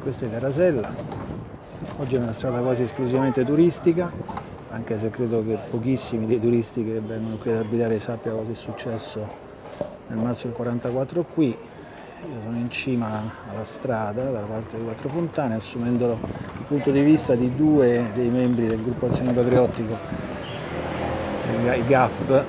questa è Terrasella, oggi è una strada quasi esclusivamente turistica, anche se credo che pochissimi dei turisti che vengono qui ad abitare sappiano cosa è successo nel marzo del 44 qui. Io sono in cima alla strada, dalla parte di Quattro Fontane, assumendo il punto di vista di due dei membri del gruppo Azione Patriottico, i GAP,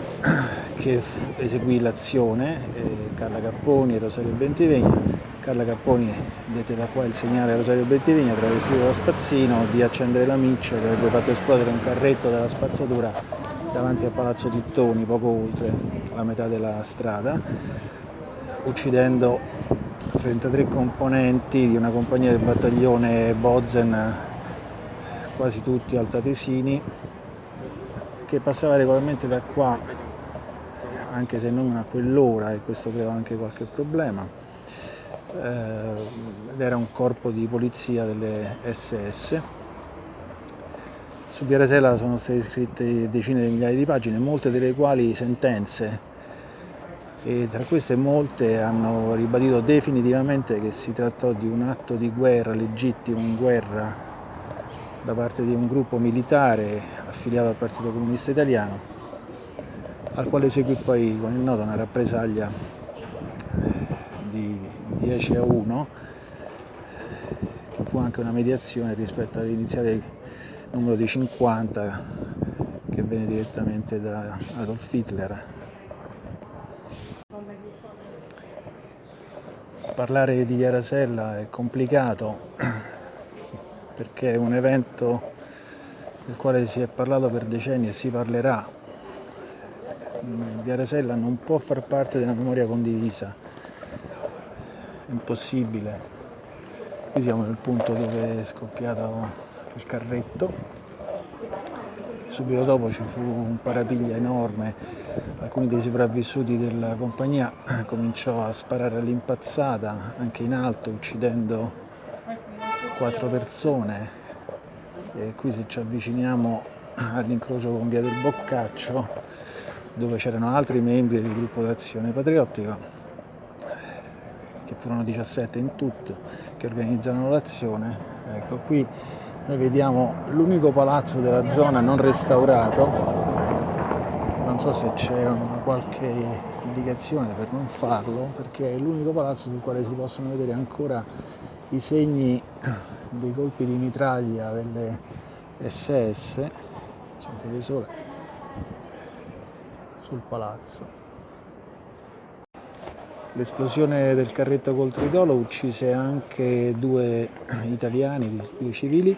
che eseguì l'azione, eh, Carla Capponi e Rosario Bentivegna Carla Capponi dette da qua il segnale a Rosario Bettivigna travestito da spazzino di accendere la miccia che avrebbe fatto esplodere un carretto della spazzatura davanti al Palazzo Tittoni, poco oltre la metà della strada, uccidendo 33 componenti di una compagnia del battaglione Bozen, quasi tutti altatesini, che passava regolarmente da qua, anche se non a quell'ora, e questo crea anche qualche problema eh, ed era un corpo di polizia delle SS. Su Via Rasella sono state scritte decine di migliaia di pagine, molte delle quali sentenze e tra queste molte hanno ribadito definitivamente che si trattò di un atto di guerra legittimo in guerra da parte di un gruppo militare affiliato al Partito Comunista Italiano al quale seguì poi con il noto una rappresaglia 10 a 1 che fu anche una mediazione rispetto all'iniziale numero di 50 che venne direttamente da Adolf Hitler. Parlare di Via Rasella è complicato perché è un evento del quale si è parlato per decenni e si parlerà. Via Rasella non può far parte della memoria condivisa impossibile. Qui siamo nel punto dove è scoppiato il carretto. Subito dopo ci fu un parapiglia enorme, alcuni dei sopravvissuti della compagnia cominciò a sparare all'impazzata anche in alto uccidendo quattro persone. E qui se ci avviciniamo all'incrocio con via del Boccaccio dove c'erano altri membri del gruppo d'azione patriottica che furono 17 in tutto, che organizzano l'azione. Ecco, qui noi vediamo l'unico palazzo della zona non restaurato, non so se c'è qualche indicazione per non farlo, perché è l'unico palazzo sul quale si possono vedere ancora i segni dei colpi di mitraglia delle SS, sono quelli sole, sul palazzo. L'esplosione del carretto col tritolo uccise anche due italiani, due civili,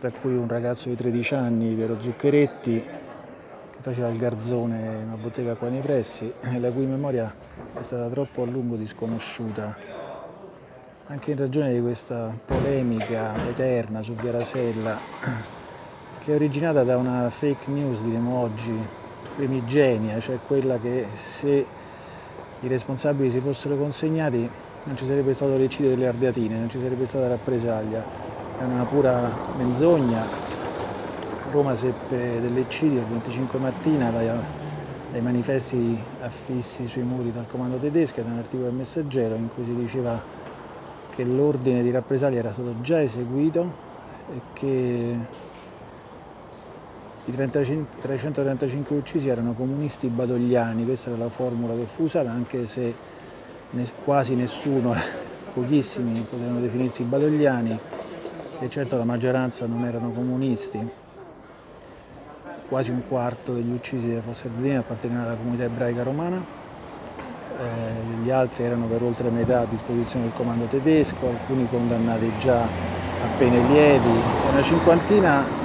tra cui un ragazzo di 13 anni, Piero Zuccheretti, che faceva il garzone in una bottega qua nei pressi, la cui memoria è stata troppo a lungo disconosciuta. Anche in ragione di questa polemica eterna su Via Rasella, che è originata da una fake news, diremo oggi, primigenia, cioè quella che se i responsabili si fossero consegnati non ci sarebbe stato l'eccidio delle Ardeatine, non ci sarebbe stata rappresaglia, è una pura menzogna. Roma seppe dell'eccidio il 25 mattina dai, dai manifesti affissi sui muri dal comando tedesco, da un articolo del Messaggero in cui si diceva che l'ordine di rappresaglia era stato già eseguito e che i 335 uccisi erano comunisti badogliani, questa era la formula che fu usata, anche se quasi nessuno, pochissimi potevano definirsi badogliani e certo la maggioranza non erano comunisti. Quasi un quarto degli uccisi delle Fosse Ardenne appartenevano alla comunità ebraica romana, eh, gli altri erano per oltre metà a disposizione del comando tedesco, alcuni condannati già a pene lievi, una cinquantina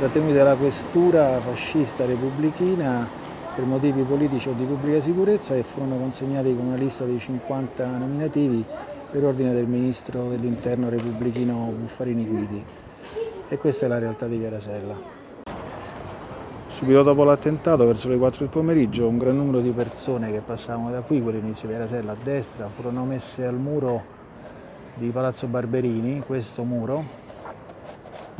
trattenuti dalla questura fascista repubblichina per motivi politici o di pubblica sicurezza e furono consegnati con una lista di 50 nominativi per ordine del ministro dell'interno repubblichino Buffarini Guidi. E questa è la realtà di Via Rasella. Subito dopo l'attentato, verso le 4 del pomeriggio, un gran numero di persone che passavano da qui, quell'inizio di Via Rasella a destra, furono messe al muro di Palazzo Barberini, questo muro,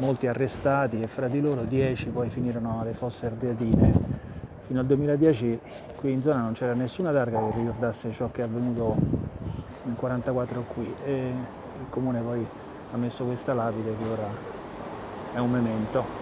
molti arrestati e fra di loro 10 poi finirono alle fosse ardeatine. Fino al 2010 qui in zona non c'era nessuna targa che ricordasse ciò che è avvenuto nel 1944 qui e il comune poi ha messo questa lapide che ora è un memento